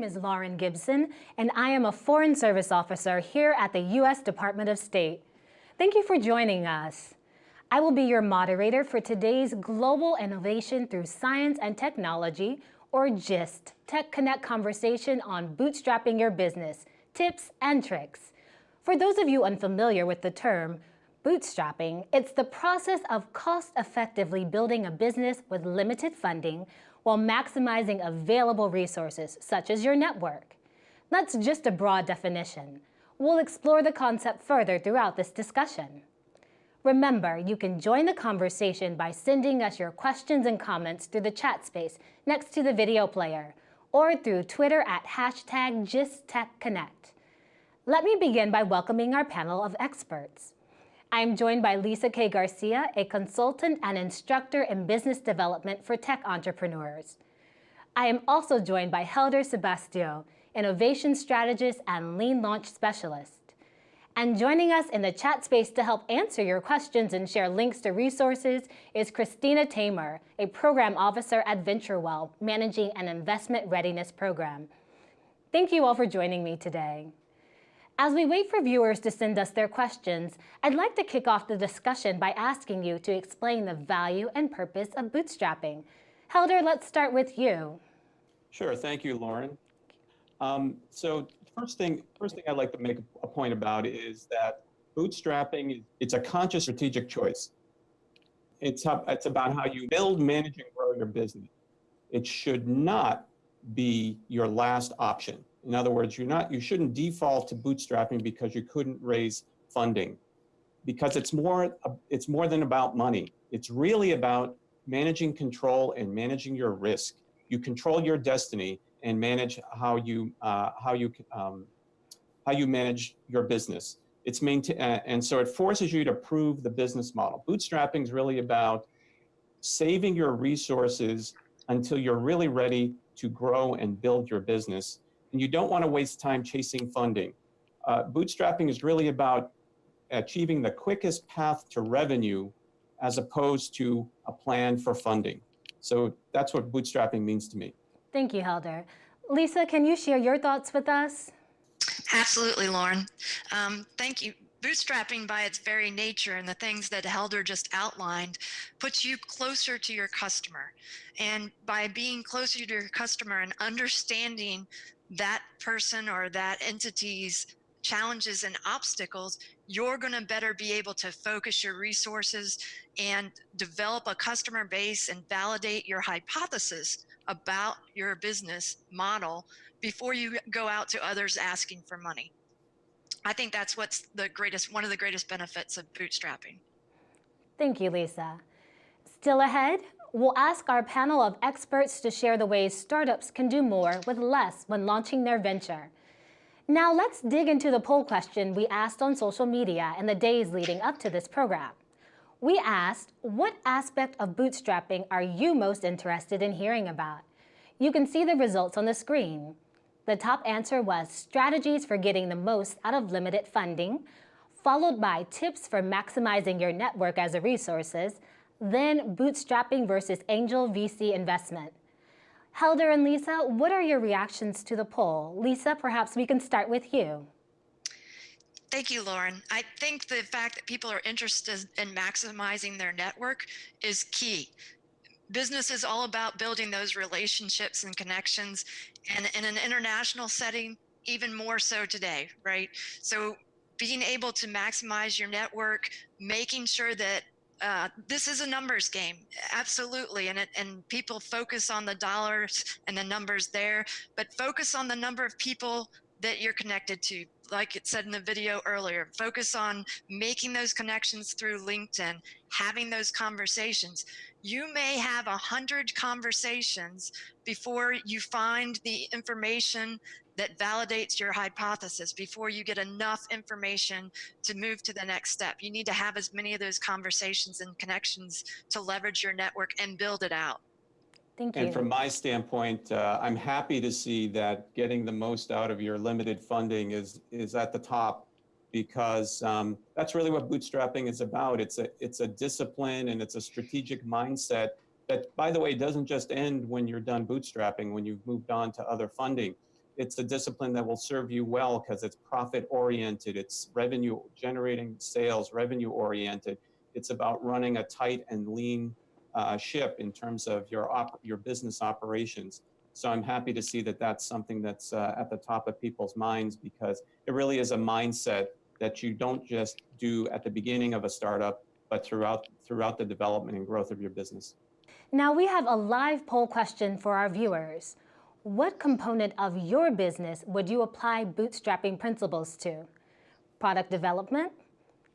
name is Lauren Gibson, and I am a Foreign Service Officer here at the U.S. Department of State. Thank you for joining us. I will be your moderator for today's Global Innovation Through Science and Technology, or GIST, Tech Connect conversation on bootstrapping your business, tips and tricks. For those of you unfamiliar with the term, bootstrapping, it's the process of cost-effectively building a business with limited funding while maximizing available resources, such as your network. That's just a broad definition. We'll explore the concept further throughout this discussion. Remember, you can join the conversation by sending us your questions and comments through the chat space next to the video player, or through Twitter at hashtag GistTechConnect. Let me begin by welcoming our panel of experts. I am joined by Lisa K. Garcia, a consultant and instructor in business development for tech entrepreneurs. I am also joined by Helder Sebastio, innovation strategist and lean launch specialist. And joining us in the chat space to help answer your questions and share links to resources is Christina Tamer, a program officer at VentureWell, managing an investment readiness program. Thank you all for joining me today. As we wait for viewers to send us their questions, I'd like to kick off the discussion by asking you to explain the value and purpose of bootstrapping. Helder, let's start with you. Sure, thank you, Lauren. Um, so first thing, first thing I'd like to make a point about is that bootstrapping, is it's a conscious strategic choice. It's, it's about how you build, manage, and grow your business. It should not be your last option. In other words, you're not, you shouldn't default to bootstrapping because you couldn't raise funding because it's more, it's more than about money. It's really about managing control and managing your risk. You control your destiny and manage how you, uh, how you, um, how you manage your business. It's maintain, uh, and so it forces you to prove the business model. Bootstrapping is really about saving your resources until you're really ready to grow and build your business and you don't want to waste time chasing funding. Uh, bootstrapping is really about achieving the quickest path to revenue as opposed to a plan for funding. So that's what bootstrapping means to me. Thank you, Helder. Lisa, can you share your thoughts with us? Absolutely, Lauren. Um, thank you. Bootstrapping by its very nature and the things that Helder just outlined puts you closer to your customer. And by being closer to your customer and understanding that person or that entity's challenges and obstacles, you're going to better be able to focus your resources and develop a customer base and validate your hypothesis about your business model before you go out to others asking for money. I think that's what's the greatest, one of the greatest benefits of bootstrapping. Thank you, Lisa. Still ahead, We'll ask our panel of experts to share the ways startups can do more with less when launching their venture. Now let's dig into the poll question we asked on social media in the days leading up to this program. We asked, what aspect of bootstrapping are you most interested in hearing about? You can see the results on the screen. The top answer was strategies for getting the most out of limited funding, followed by tips for maximizing your network as a resources, then bootstrapping versus angel VC investment. Helder and Lisa, what are your reactions to the poll? Lisa, perhaps we can start with you. Thank you, Lauren. I think the fact that people are interested in maximizing their network is key. Business is all about building those relationships and connections, and in an international setting, even more so today, right? So being able to maximize your network, making sure that uh, this is a numbers game, absolutely. And, it, and people focus on the dollars and the numbers there, but focus on the number of people that you're connected to. Like it said in the video earlier, focus on making those connections through LinkedIn, having those conversations. You may have a hundred conversations before you find the information that validates your hypothesis before you get enough information to move to the next step. You need to have as many of those conversations and connections to leverage your network and build it out. Thank you. And from my standpoint, uh, I'm happy to see that getting the most out of your limited funding is, is at the top because um, that's really what bootstrapping is about. It's a, it's a discipline and it's a strategic mindset that, by the way, doesn't just end when you're done bootstrapping, when you've moved on to other funding it's a discipline that will serve you well because it's profit oriented, it's revenue generating sales, revenue oriented. It's about running a tight and lean uh, ship in terms of your op- your business operations. So I'm happy to see that that's something that's uh, at the top of people's minds because it really is a mindset that you don't just do at the beginning of a startup, but throughout throughout the development and growth of your business. Now we have a live poll question for our viewers. What component of your business would you apply bootstrapping principles to? Product development,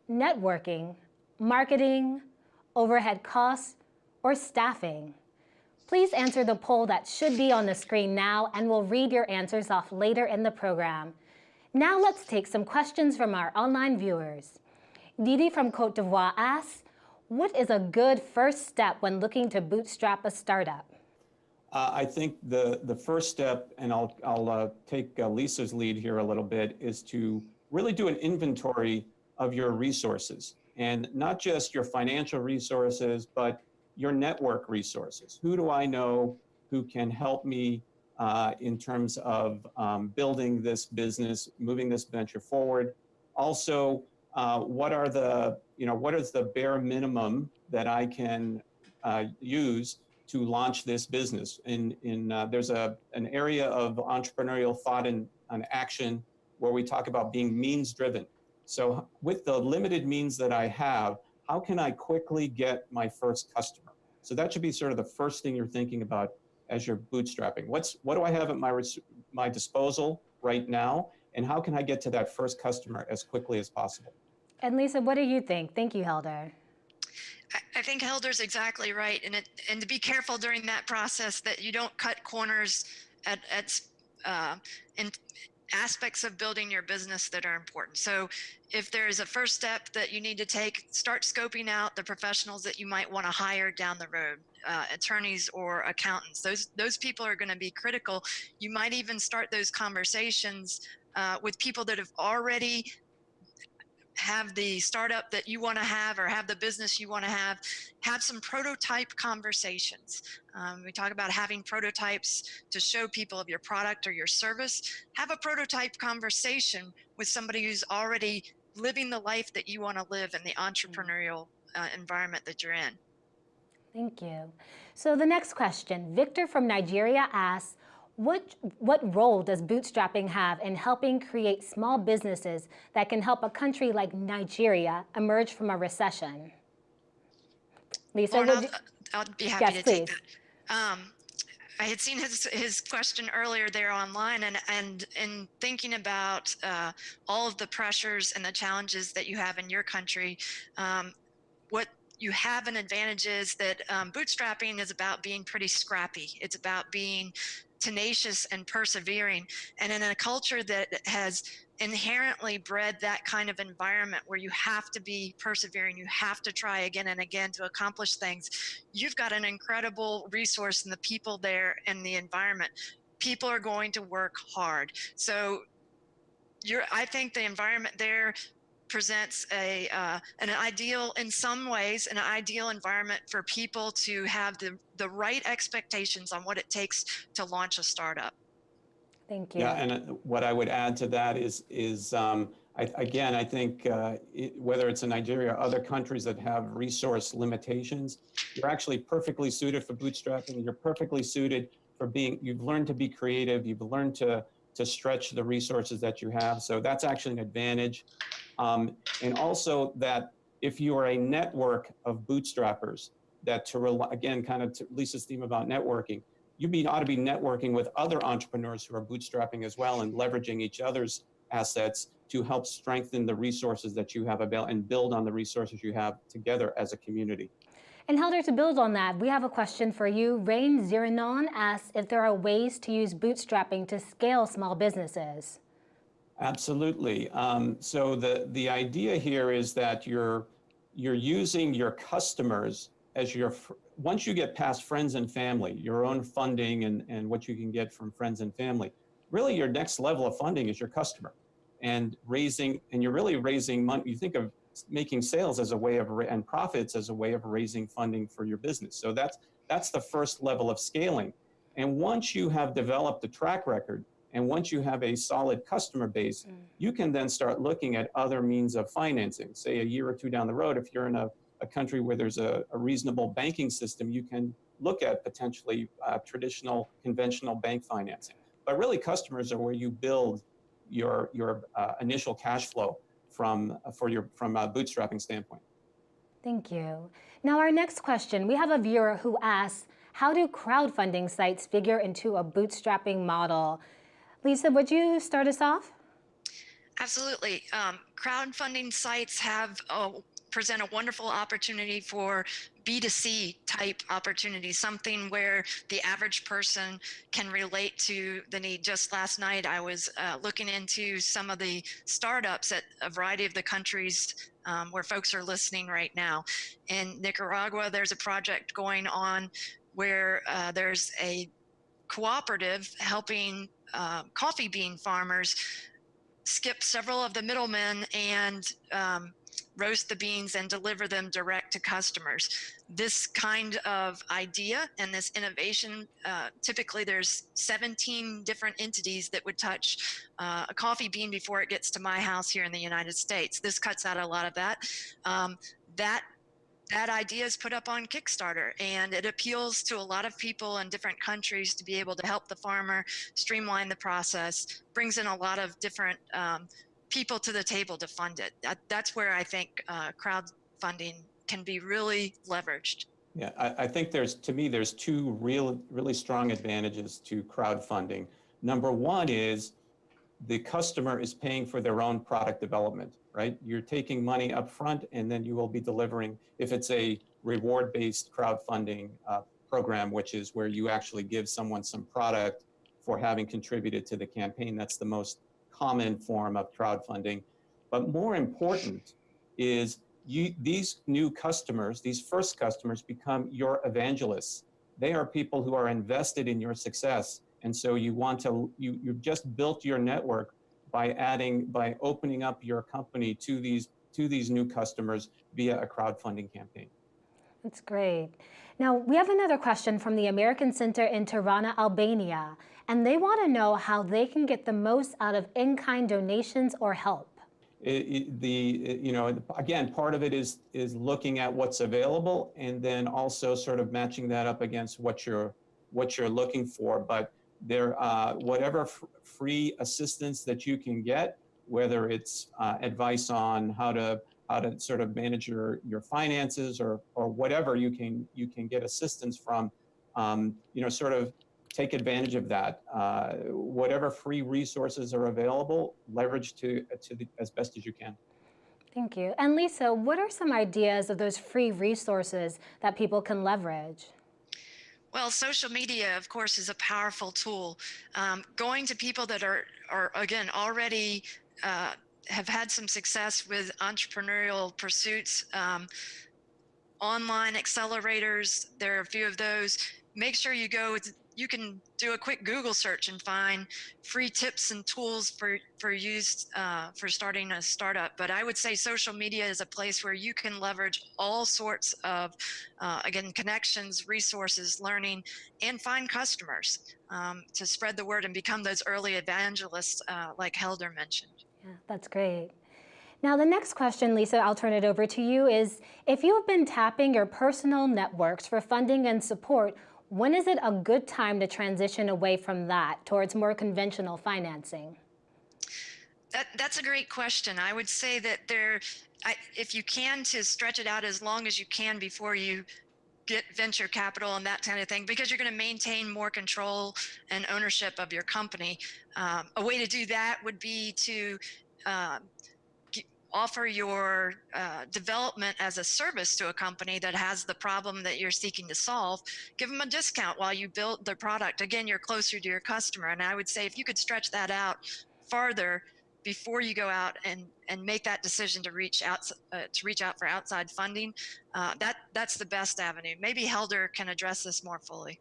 networking, marketing, overhead costs, or staffing? Please answer the poll that should be on the screen now and we'll read your answers off later in the program. Now let's take some questions from our online viewers. Didi from Cote d'Ivoire asks, what is a good first step when looking to bootstrap a startup? Uh, I think the, the first step, and I'll, I'll uh, take uh, Lisa's lead here a little bit, is to really do an inventory of your resources and not just your financial resources, but your network resources. Who do I know who can help me uh, in terms of um, building this business, moving this venture forward? Also, uh, what are the, you know, what is the bare minimum that I can uh, use to launch this business? In, in uh, there's a, an area of entrepreneurial thought and, and action where we talk about being means driven. So with the limited means that I have, how can I quickly get my first customer? So that should be sort of the first thing you're thinking about as you're bootstrapping. What's what do I have at my my disposal right now, and how can I get to that first customer as quickly as possible? And Lisa, what do you think? Thank you, Helder. I think Helder's exactly right, and it, and to be careful during that process that you don't cut corners at at uh, in aspects of building your business that are important. So if there's a first step that you need to take, start scoping out the professionals that you might want to hire down the road, uh, attorneys or accountants. Those those people are going to be critical. You might even start those conversations uh, with people that have already have the startup that you want to have or have the business you want to have, have some prototype conversations. Um, we talk about having prototypes to show people of your product or your service. Have a prototype conversation with somebody who's already living the life that you want to live in the entrepreneurial uh, environment that you're in. Thank you. So the next question, Victor from Nigeria asks, what, what role does bootstrapping have in helping create small businesses that can help a country like Nigeria emerge from a recession? Lisa, Lauren, I'll. I'll, be happy yes, to please. take that. Um, I had seen his his question earlier there online, and and in thinking about uh, all of the pressures and the challenges that you have in your country, um, what you have an advantage is that um, bootstrapping is about being pretty scrappy. It's about being tenacious and persevering. And in a culture that has inherently bred that kind of environment where you have to be persevering, you have to try again and again to accomplish things, you've got an incredible resource in the people there and the environment. People are going to work hard. So you're, I think the environment there presents a uh, an ideal in some ways an ideal environment for people to have the the right expectations on what it takes to launch a startup. Thank you. Yeah and uh, what i would add to that is is um, I, again i think uh, it, whether it's in nigeria or other countries that have resource limitations you're actually perfectly suited for bootstrapping. You're perfectly suited for being you've learned to be creative. You've learned to to stretch the resources that you have. So that's actually an advantage um, and also that if you are a network of bootstrappers, that to rely, again, kind of to Lisa's theme about networking, you be, ought to be networking with other entrepreneurs who are bootstrapping as well and leveraging each other's assets to help strengthen the resources that you have available and build on the resources you have together as a community. And Helder, to build on that, we have a question for you. Rain Ziranon asks if there are ways to use bootstrapping to scale small businesses. Absolutely. Um, so the, the idea here is that you're, you're using your customers as your, once you get past friends and family, your own funding and, and what you can get from friends and family, really your next level of funding is your customer and raising, and you're really raising money. You think of making sales as a way of, and profits as a way of raising funding for your business. So that's, that's the first level of scaling. And once you have developed a track record And once you have a solid customer base, you can then start looking at other means of financing. Say a year or two down the road, if you're in a, a country where there's a, a reasonable banking system, you can look at potentially uh, traditional, conventional bank financing. But really, customers are where you build your your uh, initial cash flow from for your from a bootstrapping standpoint. Thank you. Now, our next question we have a viewer who asks How do crowdfunding sites figure into a bootstrapping model? Lisa, would you start us off? Absolutely. Um, crowdfunding sites have uh, present a wonderful opportunity for B2C type opportunities, something where the average person can relate to the need. Just last night, I was uh, looking into some of the startups at a variety of the countries um, where folks are listening right now. In Nicaragua, there's a project going on where uh, there's a cooperative helping uh, coffee bean farmers skip several of the middlemen and um, roast the beans and deliver them direct to customers. This kind of idea and this innovation, uh, typically there's 17 different entities that would touch uh, a coffee bean before it gets to my house here in the United States. This cuts out a lot of that. Um, that that idea is put up on Kickstarter and it appeals to a lot of people in different countries to be able to help the farmer streamline the process, brings in a lot of different um, people to the table to fund it. That, that's where I think uh, crowdfunding can be really leveraged. Yeah, I, I, think there's, to me, there's two real, really strong advantages to crowdfunding. Number one is the customer is paying for their own product development, right? You're taking money up front and then you will be delivering, if it's a reward-based crowdfunding uh, program, which is where you actually give someone some product for having contributed to the campaign, that's the most common form of crowdfunding. But more important is you, these new customers, these first customers become your evangelists. They are people who are invested in your success. And so you want to, you, you've just built your network by adding, by opening up your company to these, to these new customers via a crowdfunding campaign. That's great. Now, we have another question from the American Center in Tirana, Albania, and they want to know how they can get the most out of in-kind donations or help. It, it, the, you know, again, part of it is, is looking at what's available and then also sort of matching that up against what you're, what you're looking for. But there, uh, whatever free assistance that you can get, whether it's uh, advice on how to how to sort of manage your your finances or or whatever you can you can get assistance from, um, you know, sort of take advantage of that. Uh, whatever free resources are available, leverage to to the, as best as you can. Thank you. And Lisa, what are some ideas of those free resources that people can leverage? Well, social media, of course, is a powerful tool. Um, going to people that are, are again, already uh, have had some success with entrepreneurial pursuits, um, online accelerators, there are a few of those. Make sure you go you can do a quick Google search and find free tips and tools for, for use uh, for starting a startup. But I would say social media is a place where you can leverage all sorts of, uh, again, connections, resources, learning, and find customers um, to spread the word and become those early evangelists uh, like Helder mentioned. Yeah, that's great. Now, the next question, Lisa, I'll turn it over to you, is if you have been tapping your personal networks for funding and support, when is it a good time to transition away from that towards more conventional financing? That, that's a great question. I would say that there, I, if you can, to stretch it out as long as you can before you get venture capital and that kind of thing because you're going to maintain more control and ownership of your company. Um, a way to do that would be to uh, offer your uh, development as a service to a company that has the problem that you're seeking to solve, give them a discount while you build the product. Again, you're closer to your customer. And I would say if you could stretch that out farther before you go out and, and make that decision to reach out uh, to reach out for outside funding, uh, that that's the best avenue. Maybe Helder can address this more fully.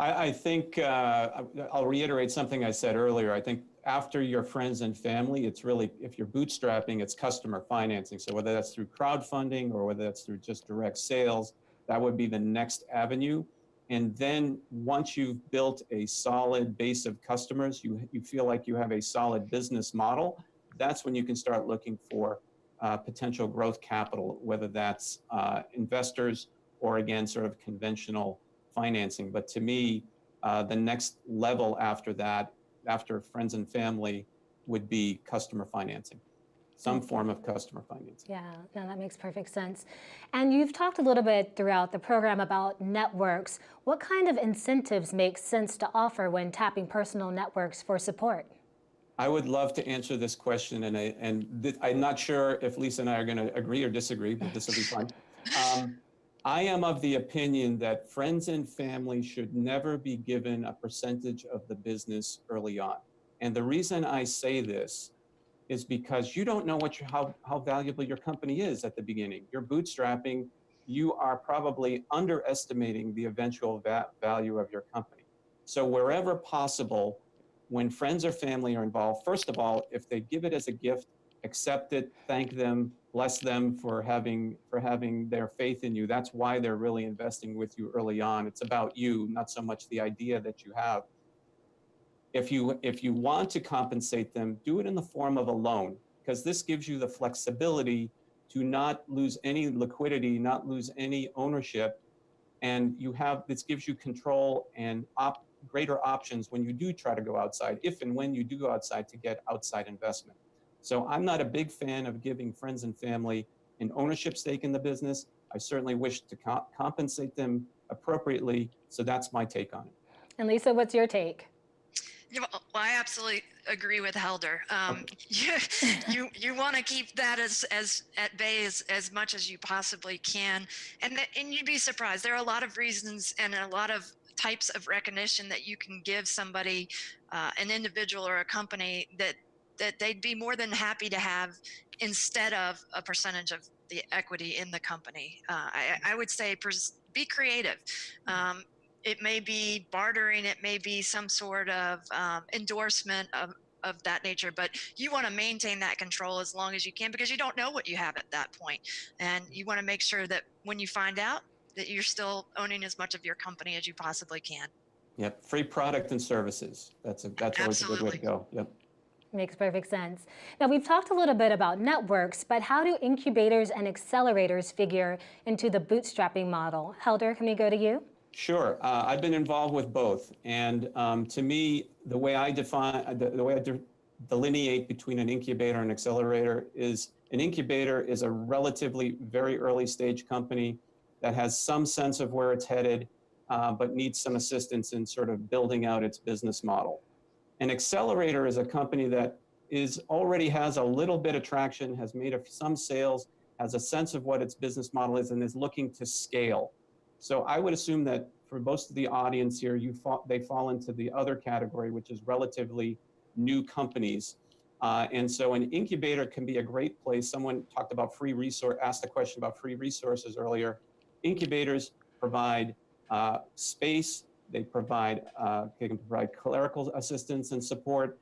I, I think uh, I'll reiterate something I said earlier. I think after your friends and family, it's really, if you're bootstrapping, it's customer financing. So whether that's through crowdfunding or whether that's through just direct sales, that would be the next avenue. And then once you've built a solid base of customers, you, you feel like you have a solid business model, that's when you can start looking for uh, potential growth capital, whether that's uh, investors or again, sort of conventional financing. But to me, uh, the next level after that, after friends and family, would be customer financing, some form of customer financing. Yeah, no, that makes perfect sense. And you've talked a little bit throughout the program about networks. What kind of incentives make sense to offer when tapping personal networks for support? I would love to answer this question, and, I, and I'm not sure if Lisa and I are going to agree or disagree, but this will be fun. Um, I am of the opinion that friends and family should never be given a percentage of the business early on. And the reason I say this is because you don't know what your, how, how valuable your company is at the beginning. You're bootstrapping, you are probably underestimating the eventual va value of your company. So wherever possible, when friends or family are involved, first of all, if they give it as a gift, accept it, thank them, bless them for having for having their faith in you. That's why they're really investing with you early on. It's about you, not so much the idea that you have. If you if you want to compensate them, do it in the form of a loan because this gives you the flexibility to not lose any liquidity, not lose any ownership, and you have this gives you control and op, greater options when you do try to go outside, if and when you do go outside to get outside investment. So I'm not a big fan of giving friends and family an ownership stake in the business. I certainly wish to co compensate them appropriately. So that's my take on it. And Lisa, what's your take? Yeah, well, I absolutely agree with Helder. Um, you you, you want to keep that as as at bay as, as much as you possibly can, and that, and you'd be surprised. There are a lot of reasons and a lot of types of recognition that you can give somebody, uh, an individual or a company that that they'd be more than happy to have instead of a percentage of the equity in the company. Uh, I, I, would say be creative. Um, it may be bartering, it may be some sort of um, endorsement of, of that nature, but you want to maintain that control as long as you can because you don't know what you have at that point. And you want to make sure that when you find out that you're still owning as much of your company as you possibly can. Yep, free product and services. That's a, that's always Absolutely. a good way to go. Yep. Makes perfect sense. Now, we've talked a little bit about networks, but how do incubators and accelerators figure into the bootstrapping model? Helder, can we go to you? Sure. Uh, I've been involved with both. And um, to me, the way I define, the, the way I de delineate between an incubator and accelerator is an incubator is a relatively very early stage company that has some sense of where it's headed, uh, but needs some assistance in sort of building out its business model. An accelerator is a company that is already has a little bit of traction, has made some sales, has a sense of what its business model is, and is looking to scale. So I would assume that for most of the audience here, you they fall into the other category, which is relatively new companies. Uh, and so an incubator can be a great place. Someone talked about free resource, asked a question about free resources earlier. Incubators provide uh, space, they provide, uh, they can provide clerical assistance and support.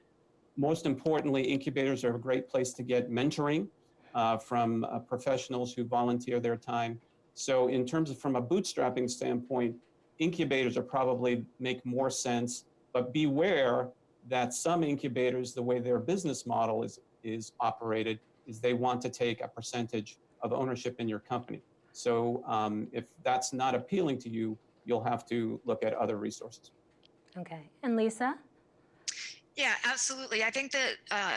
Most importantly, incubators are a great place to get mentoring uh, from uh, professionals who volunteer their time. So in terms of from a bootstrapping standpoint, incubators are probably make more sense, but beware that some incubators, the way their business model is, is operated, is they want to take a percentage of ownership in your company. So um, if that's not appealing to you, you'll have to look at other resources. Okay. And Lisa? Yeah, absolutely. I think that uh,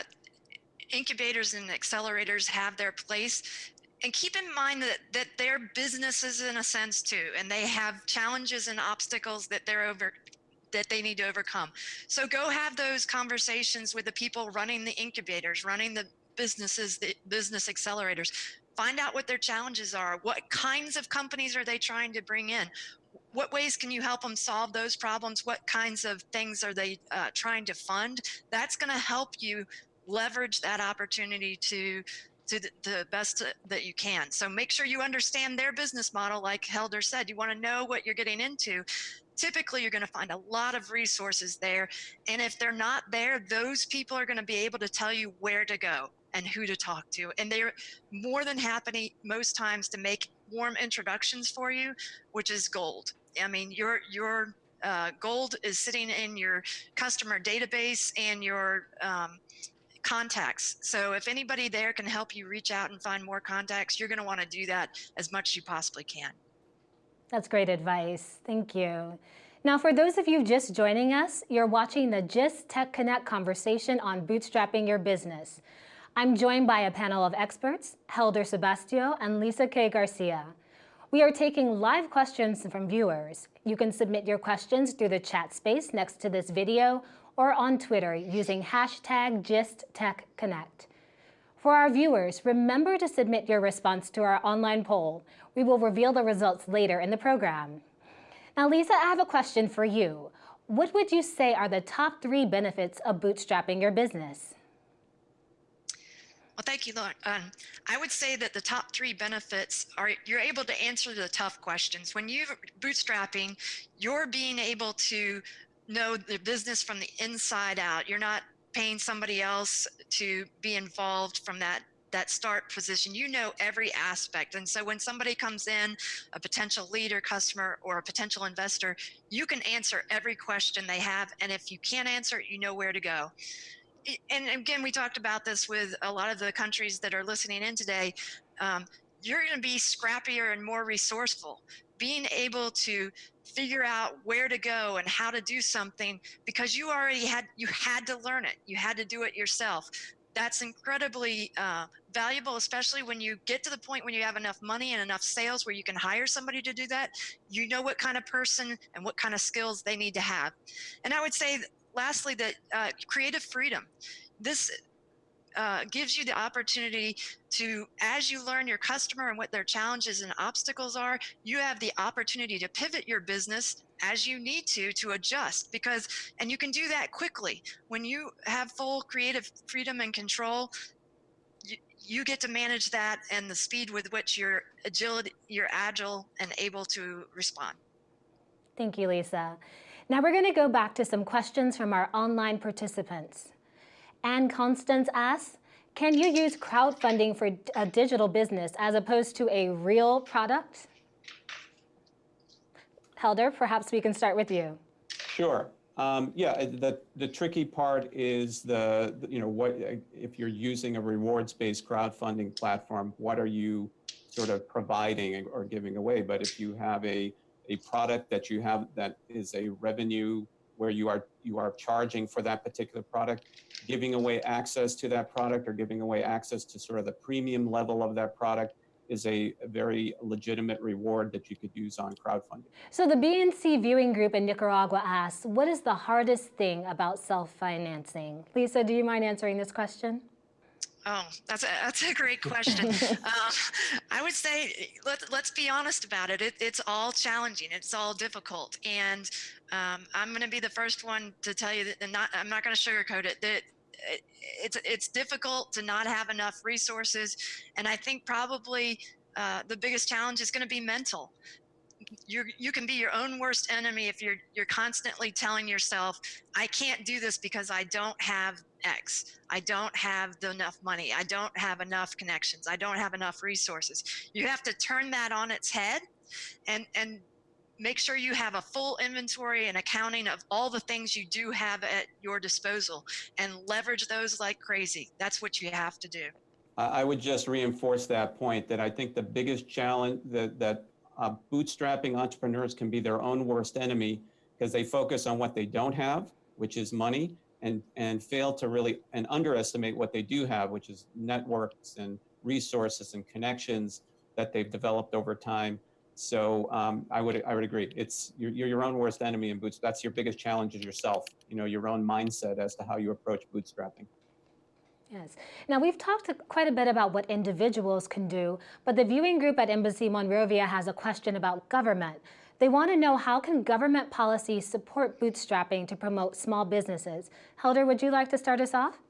incubators and accelerators have their place. And keep in mind that, that they're businesses in a sense too, and they have challenges and obstacles that they're over that they need to overcome. So go have those conversations with the people running the incubators, running the businesses, the business accelerators. Find out what their challenges are. What kinds of companies are they trying to bring in? What ways can you help them solve those problems? What kinds of things are they uh, trying to fund? That's going to help you leverage that opportunity to to the, the best that you can. So make sure you understand their business model. Like Helder said, you want to know what you're getting into. typically you're going to find a lot of resources there. And if they're not there, those people are going to be able to tell you where to go and who to talk to. And they're more than happy most times to make warm introductions for you, which is gold. I mean, your, your uh, gold is sitting in your customer database and your um, contacts. So if anybody there can help you reach out and find more contacts, you're going to want to do that as much as you possibly can. That's great advice. Thank you. Now, for those of you just joining us, you're watching the GIST Tech Connect conversation on bootstrapping your business. I'm joined by a panel of experts, Helder Sebastio and Lisa K. Garcia. We are taking live questions from viewers. You can submit your questions through the chat space next to this video or on Twitter using hashtag GistTechConnect. For our viewers, remember to submit your response to our online poll. We will reveal the results later in the program. Now, Lisa, I have a question for you. What would you say are the top three benefits of bootstrapping your business? Well, thank you, Lauren. Um, I would say that the top three benefits are you're able to answer the tough questions. When you're bootstrapping, you're being able to know the business from the inside out. You're not paying somebody else to be involved from that that start position you know every aspect and so when somebody comes in a potential leader customer or a potential investor you can answer every question they have and if you can't answer it you know where to go and again we talked about this with a lot of the countries that are listening in today. Um, you're going to be scrappier and more resourceful. Being able to figure out where to go and how to do something because you already had you had to learn it. You had to do it yourself. That's incredibly uh, valuable especially when you get to the point when you have enough money and enough sales where you can hire somebody to do that. You know what kind of person and what kind of skills they need to have. And i would say lastly that uh, creative freedom. This uh, gives you the opportunity to, as you learn your customer and what their challenges and obstacles are, you have the opportunity to pivot your business as you need to to adjust because and you can do that quickly. When you have full creative freedom and control you, you get to manage that and the speed with which you're agility you're agile and able to respond. Thank you lisa now we're going to go back to some questions from our online participants Anne Constance asks, can you use crowdfunding for a digital business as opposed to a real product? Helder, perhaps we can start with you. Sure. Um, yeah, the, the tricky part is the, you know, what if you're using a rewards-based crowdfunding platform, what are you sort of providing or giving away? But if you have a, a product that you have that is a revenue where you are you are charging for that particular product, giving away access to that product or giving away access to sort of the premium level of that product is a, very legitimate reward that you could use on crowdfunding. So the BNC viewing group in Nicaragua asks, what is the hardest thing about self-financing? Lisa, do you mind answering this question? Oh, that's a, that's a great question. um, I would say let, let's be honest about it. it. It's all challenging. It's all difficult. And um, I'm going to be the first one to tell you that not, I'm not going to sugarcoat it, that it, it's, it's difficult to not have enough resources. And I think probably uh, the biggest challenge is going to be mental you you can be your own worst enemy if you're you're constantly telling yourself i can't do this because i don't have x i don't have enough money. I don't have enough connections. I don't have enough resources. You have to turn that on its head and and make sure you have a full inventory and accounting of all the things you do have at your disposal and leverage those like crazy. That's what you have to do. I would just reinforce that point that I think the biggest challenge that, that uh, bootstrapping entrepreneurs can be their own worst enemy because they focus on what they don't have, which is money, and, and fail to really and underestimate what they do have, which is networks and resources and connections that they've developed over time. So um, I would I would agree. It's you're, you're your own worst enemy in boots. That's your biggest challenge is yourself. You know your own mindset as to how you approach bootstrapping. Yes. Now, we've talked quite a bit about what individuals can do, but the viewing group at Embassy Monrovia has a question about government. They want to know how can government policies support bootstrapping to promote small businesses? Helder, would you like to start us off?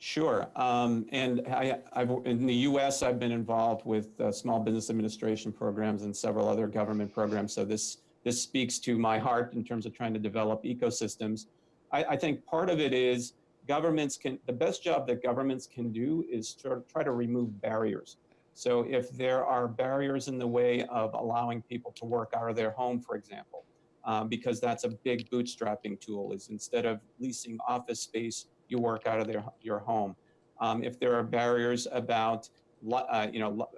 Sure. Um, and I, in the U.S., I've been involved with uh, small business administration programs and several other government programs. So this this speaks to my heart in terms of trying to develop ecosystems. I, I think part of it is governments can, the best job that governments can do is to try to remove barriers. So if there are barriers in the way of allowing people to work out of their home, for example, um, because that's a big bootstrapping tool is instead of leasing office space, you work out of their, your home. Um, if there are barriers about, uh, you know,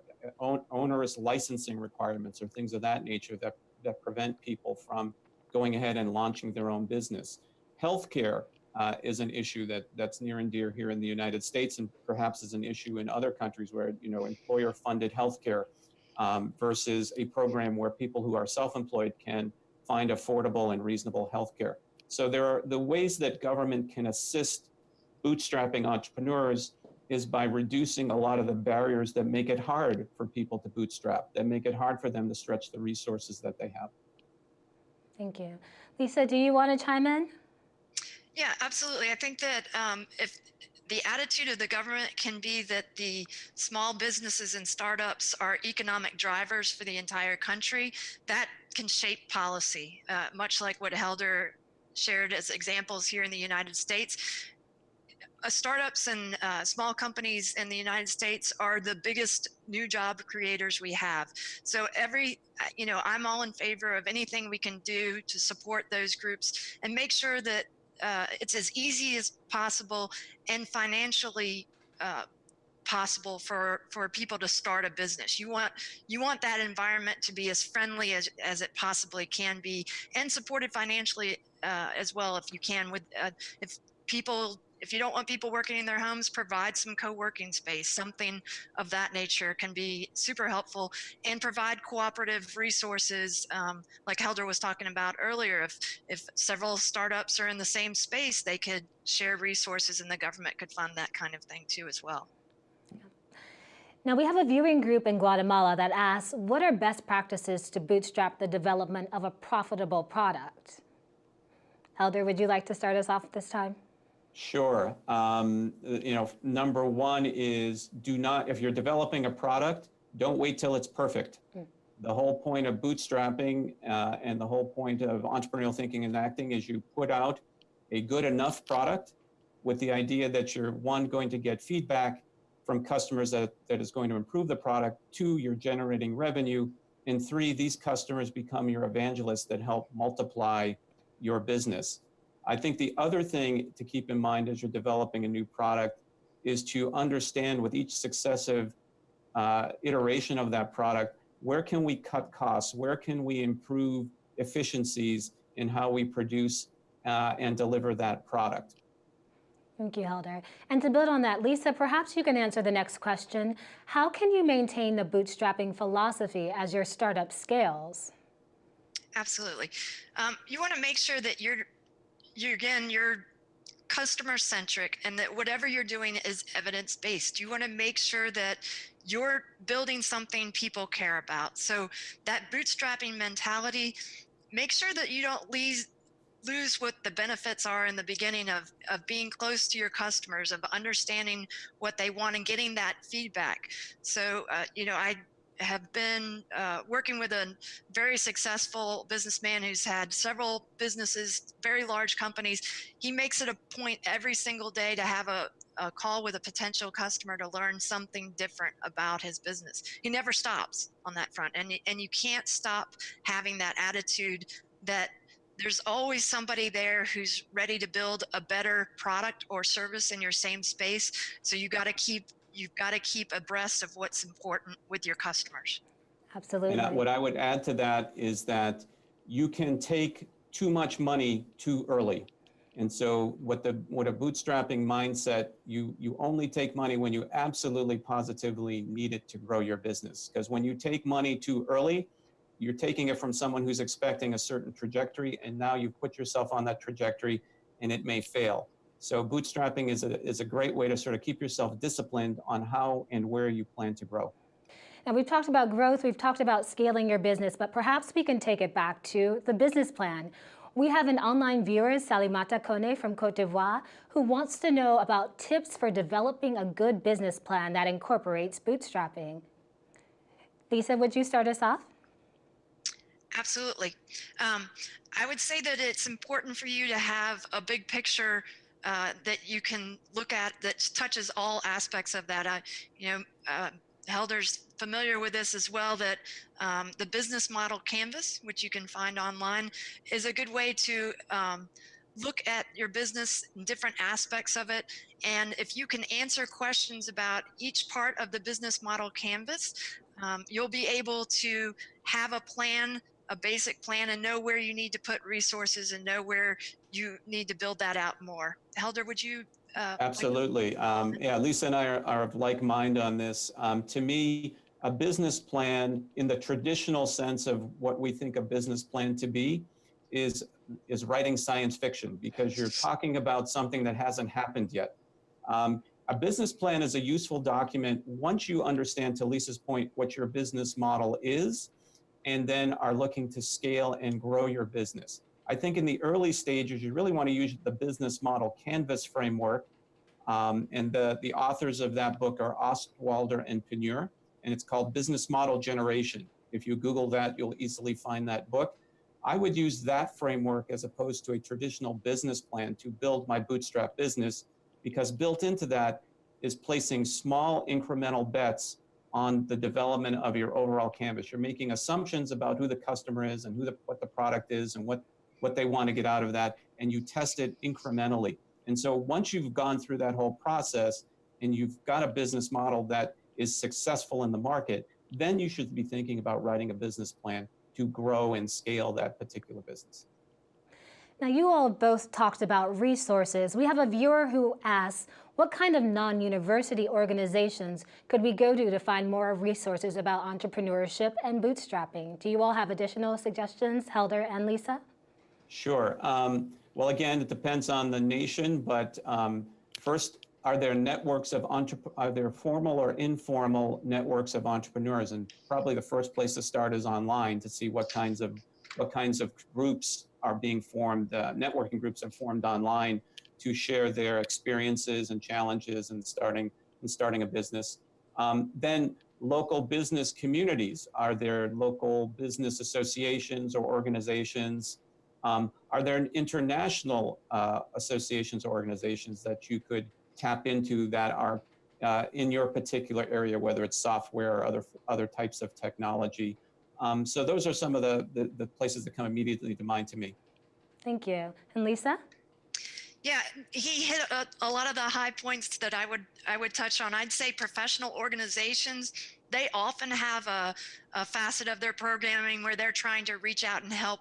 onerous licensing requirements or things of that nature that, that prevent people from going ahead and launching their own business. Healthcare uh, is an issue that that's near and dear here in the United States, and perhaps is an issue in other countries where you know employer-funded healthcare um, versus a program where people who are self-employed can find affordable and reasonable healthcare. So there are the ways that government can assist bootstrapping entrepreneurs is by reducing a lot of the barriers that make it hard for people to bootstrap, that make it hard for them to stretch the resources that they have. Thank you. Lisa, do you want to chime in? Yeah, absolutely. I think that um, if the attitude of the government can be that the small businesses and startups are economic drivers for the entire country, that can shape policy, uh, much like what Helder shared as examples here in the United States. Uh, startups and uh, small companies in the United States are the biggest new job creators we have. So every, uh, you know, I'm all in favor of anything we can do to support those groups and make sure that uh, it's as easy as possible and financially uh, possible for for people to start a business. You want you want that environment to be as friendly as as it possibly can be and supported financially uh, as well if you can with uh, if people if you don't want people working in their homes, provide some co-working space. Something of that nature can be super helpful and provide cooperative resources. Um, like Helder was talking about earlier, if, if several startups are in the same space, they could share resources and the government could fund that kind of thing too as well. Now we have a viewing group in Guatemala that asks, what are best practices to bootstrap the development of a profitable product? Helder, would you like to start us off this time? Sure. Um, you know, number one is do not, if you're developing a product, don't wait till it's perfect. Mm. The whole point of bootstrapping uh, and the whole point of entrepreneurial thinking and acting is you put out a good enough product with the idea that you're one, going to get feedback from customers that, that is going to improve the product, two, you're generating revenue, and three, these customers become your evangelists that help multiply your business. I think the other thing to keep in mind as you're developing a new product is to understand with each successive uh, iteration of that product, where can we cut costs? Where can we improve efficiencies in how we produce uh, and deliver that product? Thank you, Helder. And to build on that, Lisa, perhaps you can answer the next question. How can you maintain the bootstrapping philosophy as your startup scales? Absolutely. Um, you want to make sure that you're you again, you're customer centric and that whatever you're doing is evidence based. You want to make sure that you're building something people care about. So that bootstrapping mentality, make sure that you don't lose lose what the benefits are in the beginning of of being close to your customers of understanding what they want and getting that feedback so uh, you know i have been uh, working with a very successful businessman who's had several businesses, very large companies. He makes it a point every single day to have a, a call with a potential customer to learn something different about his business. He never stops on that front. And, and you can't stop having that attitude that there's always somebody there who's ready to build a better product or service in your same space. So you got to keep you've got to keep abreast of what's important with your customers. Absolutely. And what I would add to that is that you can take too much money too early. And so what the what a bootstrapping mindset, you you only take money when you absolutely positively need it to grow your business. Because when you take money too early, you're taking it from someone who's expecting a certain trajectory and now you put yourself on that trajectory and it may fail. So bootstrapping is a, is a great way to sort of keep yourself disciplined on how and where you plan to grow. Now we've talked about growth, we've talked about scaling your business, but perhaps we can take it back to the business plan. We have an online viewer, Salimata Kone from Cote d'Ivoire, who wants to know about tips for developing a good business plan that incorporates bootstrapping. Lisa, would you start us off? Absolutely. Um, I would say that it's important for you to have a big picture uh, that you can look at that touches all aspects of that. You know, uh, Helder's familiar with this as well, that um, the business model canvas, which you can find online, is a good way to um, look at your business and different aspects of it. And if you can answer questions about each part of the business model canvas, um, you'll be able to have a plan, a basic plan, and know where you need to put resources and know where you need to build that out more. Helder, would you? Uh, Absolutely. Um, yeah, Lisa and I are, are of like mind on this. Um, to me, a business plan in the traditional sense of what we think a business plan to be is, is writing science fiction because you're talking about something that hasn't happened yet. Um, a business plan is a useful document once you understand, to Lisa's point, what your business model is, and then are looking to scale and grow your business. I think in the early stages, you really want to use the business model canvas framework. Um, and the, the authors of that book are Osterwalder and Pigneur, and it's called Business Model Generation. If you Google that, you'll easily find that book. I would use that framework as opposed to a traditional business plan to build my bootstrap business because built into that is placing small incremental bets on the development of your overall canvas. You're making assumptions about who the customer is and who the, what the product is and what, what they want to get out of that, and you test it incrementally. And so once you've gone through that whole process and you've got a business model that is successful in the market, then you should be thinking about writing a business plan to grow and scale that particular business. Now, you all both talked about resources. We have a viewer who asks, what kind of non-university organizations could we go to to find more resources about entrepreneurship and bootstrapping? Do you all have additional suggestions, Helder and Lisa? Sure. Um, well, again, it depends on the nation, but um, first, are there networks of are there formal or informal networks of entrepreneurs? And probably the first place to start is online to see what kinds of what kinds of groups are being formed. Uh, networking groups are formed online to share their experiences and challenges in starting in starting a business. Um, then local business communities. Are there local business associations or organizations? Um, are there international uh, associations or organizations that you could tap into that are uh, in your particular area, whether it's software or other other types of technology? Um, so those are some of the, the, the places that come immediately to mind to me. Thank you. And Lisa? Yeah, he hit a, a, lot of the high points that I would I would touch on. I'd say professional organizations they often have a, a facet of their programming where they're trying to reach out and help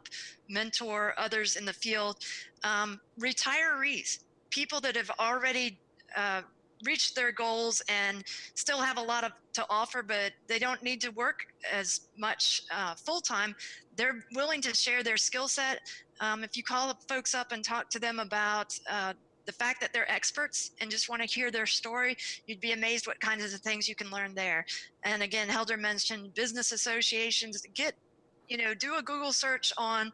mentor others in the field. Um, retirees, people that have already uh, reached their goals and still have a lot of to offer, but they don't need to work as much uh, full time. They're willing to share their skill set. Um, if you call folks up and talk to them about uh, the fact that they're experts and just want to hear their story, you'd be amazed what kinds of things you can learn there. And again, Helder mentioned business associations. Get, you know, do a Google search on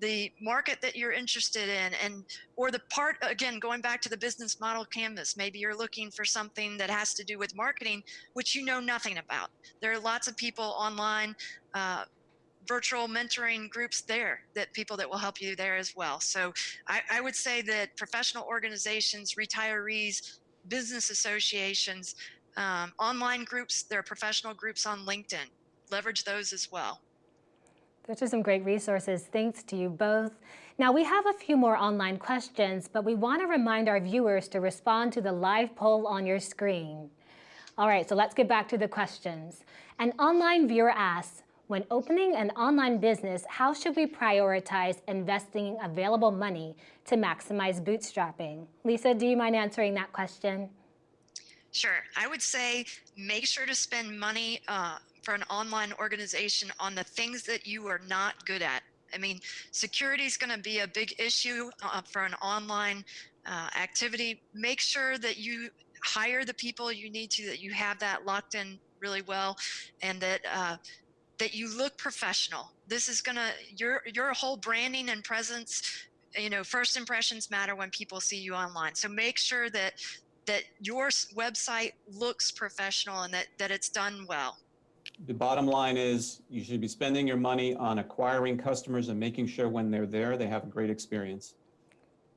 the market that you're interested in and or the part again going back to the business model canvas maybe you're looking for something that has to do with marketing which you know nothing about. There are lots of people online uh, virtual mentoring groups there that people that will help you there as well. So I, I would say that professional organizations retirees business associations um, online groups there are professional groups on linkedin. Leverage those as well those are some great resources. Thanks to you both. Now, we have a few more online questions, but we want to remind our viewers to respond to the live poll on your screen. All right, so let's get back to the questions. An online viewer asks, when opening an online business, how should we prioritize investing available money to maximize bootstrapping? Lisa, do you mind answering that question? Sure. I would say make sure to spend money uh, for an online organization on the things that you are not good at. I mean, security is going to be a big issue uh, for an online uh, activity. Make sure that you hire the people you need to, that you have that locked in really well, and that uh, that you look professional. This is going to your your whole branding and presence. You know, first impressions matter when people see you online. So make sure that that your website looks professional and that that it's done well. The bottom line is you should be spending your money on acquiring customers and making sure when they're there, they have a great experience.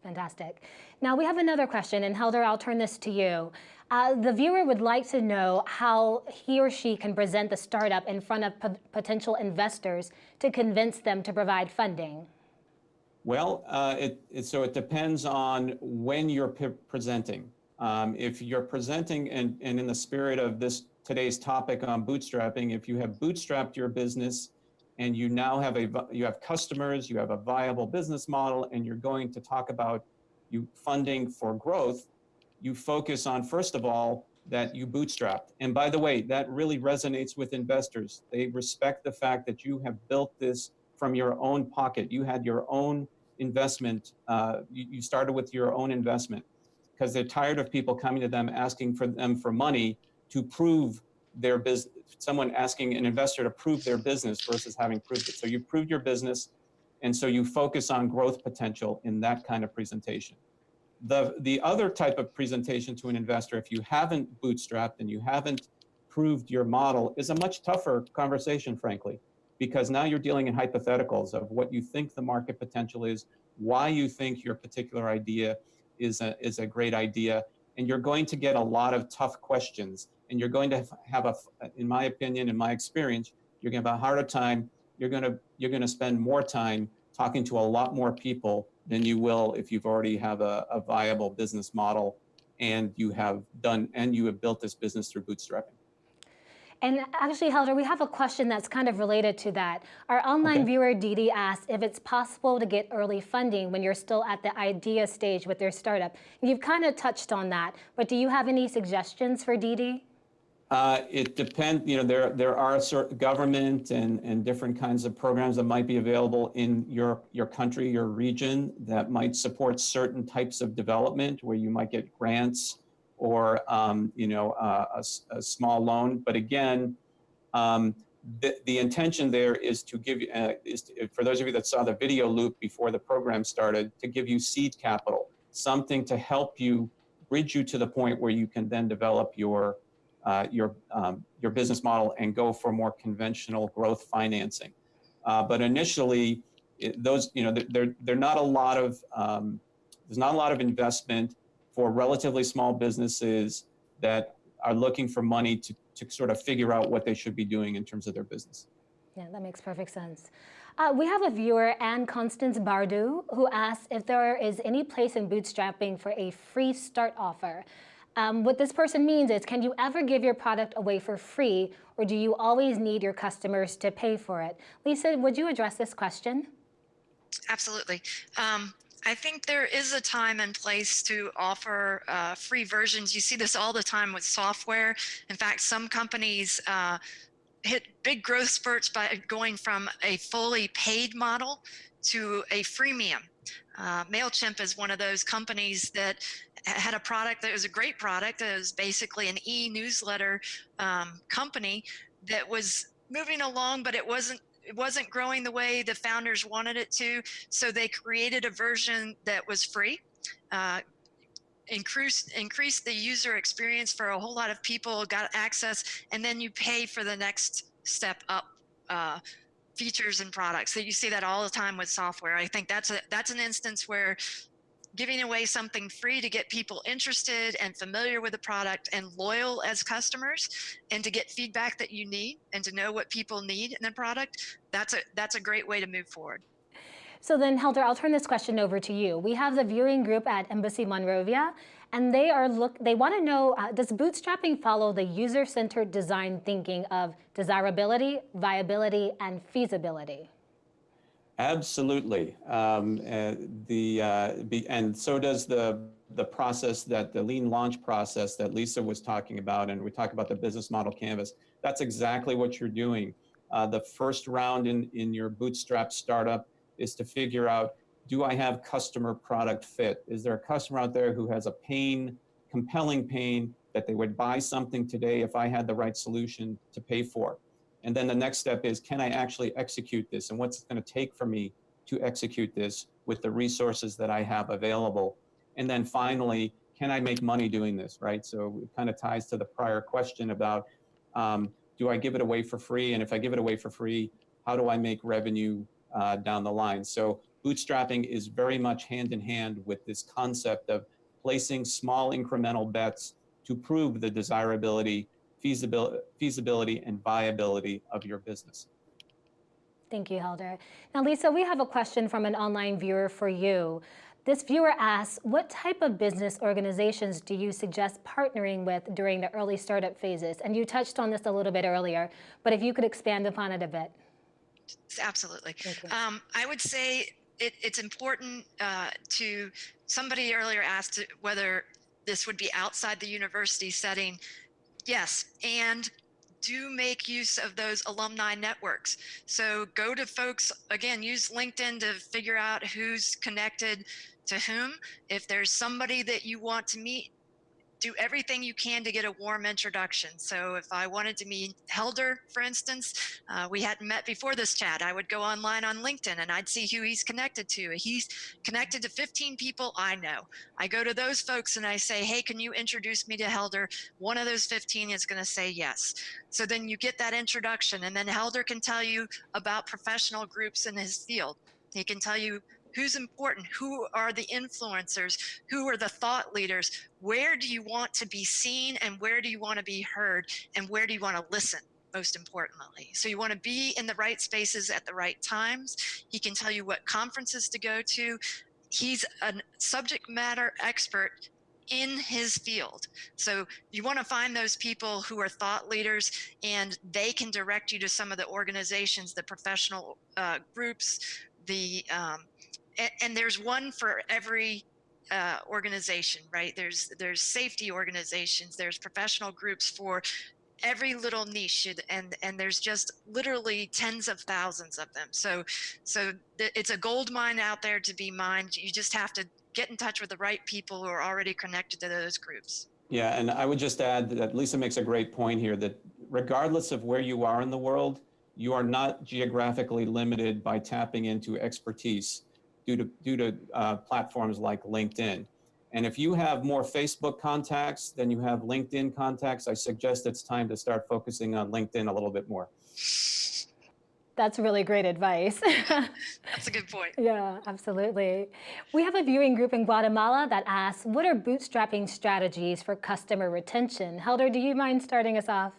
Fantastic. Now we have another question, and Helder, I'll turn this to you. Uh, the viewer would like to know how he or she can present the startup in front of p- potential investors to convince them to provide funding. Well, uh, it, it, so it depends on when you're presenting. Um, if you're presenting and, and in the spirit of this today's topic on bootstrapping, if you have bootstrapped your business and you now have a you have customers, you have a viable business model, and you're going to talk about you funding for growth, you focus on first of all that you bootstrapped. And by the way, that really resonates with investors. They respect the fact that you have built this from your own pocket. You had your own investment. Uh, you, you started with your own investment because they're tired of people coming to them asking for them for money to prove their business. Someone asking an investor to prove their business versus having proved it. So you proved your business, and so you focus on growth potential in that kind of presentation. The, the other type of presentation to an investor, if you haven't bootstrapped and you haven't proved your model, is a much tougher conversation, frankly, because now you're dealing in hypotheticals of what you think the market potential is, why you think your particular idea is a, is a great idea, and you're going to get a lot of tough questions, and you're going to have a, in my opinion, in my experience, you're going to have a harder time. You're going to you're going to spend more time talking to a lot more people than you will if you've already have a, a viable business model and you have done and you have built this business through bootstrapping. And actually, Helder, we have a question that's kind of related to that. Our online okay. viewer, Didi, asked if it's possible to get early funding when you're still at the idea stage with your startup. You've kind of touched on that, but do you have any suggestions for Didi? Uh, it depends, you know, there, there are certain government and, and different kinds of programs that might be available in your, your country, your region that might support certain types of development where you might get grants or, um, you know, a, a, small loan. But again, um, the, the intention there is to give you, uh, is to, for those of you that saw the video loop before the program started, to give you seed capital, something to help you bridge you to the point where you can then develop your uh, your, um, your business model and go for more conventional growth financing. Uh, but initially, it, those, you know, there, there not a lot of, um, there's not a lot of investment for relatively small businesses that are looking for money to, to sort of figure out what they should be doing in terms of their business. Yeah, that makes perfect sense. Uh, we have a viewer, Anne Constance Bardu, who asks if there is any place in bootstrapping for a free start offer. Um, what this person means is, can you ever give your product away for free, or do you always need your customers to pay for it? Lisa, would you address this question? Absolutely. Um, I think there is a time and place to offer uh, free versions. You see this all the time with software. In fact, some companies uh, hit big growth spurts by going from a fully paid model to a freemium. Uh, MailChimp is one of those companies that had a product that was a great product. It was basically an e-newsletter um, company that was moving along, but it wasn't it wasn't growing the way the founders wanted it to. So they created a version that was free, uh, increased increased the user experience for a whole lot of people, got access, and then you pay for the next step up. Uh, features and products so you see that all the time with software i think that's a that's an instance where giving away something free to get people interested and familiar with the product and loyal as customers and to get feedback that you need and to know what people need in the product, that's a, that's a great way to move forward. So then, Helder, I'll turn this question over to you. We have the viewing group at Embassy Monrovia, and they are look. They want to know: uh, Does bootstrapping follow the user-centered design thinking of desirability, viability, and feasibility? Absolutely. Um, uh, the, uh, be, and so does the, the process that the lean launch process that Lisa was talking about, and we talk about the business model canvas. That's exactly what you're doing. Uh, the first round in, in your bootstrap startup is to figure out, do I have customer product fit? Is there a customer out there who has a pain, compelling pain, that they would buy something today if I had the right solution to pay for? And then the next step is, can I actually execute this? And what's it going to take for me to execute this with the resources that I have available? And then finally, can I make money doing this, right? So it kind of ties to the prior question about um, do I give it away for free? And if I give it away for free, how do I make revenue uh, down the line? So bootstrapping is very much hand in hand with this concept of placing small incremental bets to prove the desirability, feasibility, feasibility and viability of your business. Thank you, Helder. Now, Lisa, we have a question from an online viewer for you. This viewer asks, what type of business organizations do you suggest partnering with during the early startup phases? And you touched on this a little bit earlier, but if you could expand upon it a bit. Absolutely. Thank you. Um, I would say it, it's important uh, to, somebody earlier asked whether this would be outside the university setting. Yes, and do make use of those alumni networks. So go to folks, again, use LinkedIn to figure out who's connected to whom. If there's somebody that you want to meet, do everything you can to get a warm introduction. So if I wanted to meet Helder, for instance, uh, we hadn't met before this chat, I would go online on LinkedIn and I'd see who he's connected to. He's connected to 15 people I know. I go to those folks and I say, hey, can you introduce me to Helder? One of those 15 is gonna say yes. So then you get that introduction and then Helder can tell you about professional groups in his field. He can tell you who's important who are the influencers who are the thought leaders? Where do you want to be seen and where do you want to be heard and where do you want to listen most importantly? So you want to be in the right spaces at the right times. He can tell you what conferences to go to. He's a subject matter expert in his field. So you want to find those people who are thought leaders and they can direct you to some of the organizations, the professional uh, groups, the um, and, and there's one for every uh, organization, right? There's there's safety organizations, there's professional groups for every little niche, and and there's just literally tens of thousands of them. So so it's a gold mine out there to be mined. You just have to get in touch with the right people who are already connected to those groups. Yeah, and I would just add that Lisa makes a great point here that regardless of where you are in the world, you are not geographically limited by tapping into expertise due to, due to uh, platforms like LinkedIn. And if you have more Facebook contacts than you have LinkedIn contacts, I suggest it's time to start focusing on LinkedIn a little bit more. That's really great advice. That's a good point. yeah, absolutely. We have a viewing group in Guatemala that asks, what are bootstrapping strategies for customer retention? Helder, do you mind starting us off?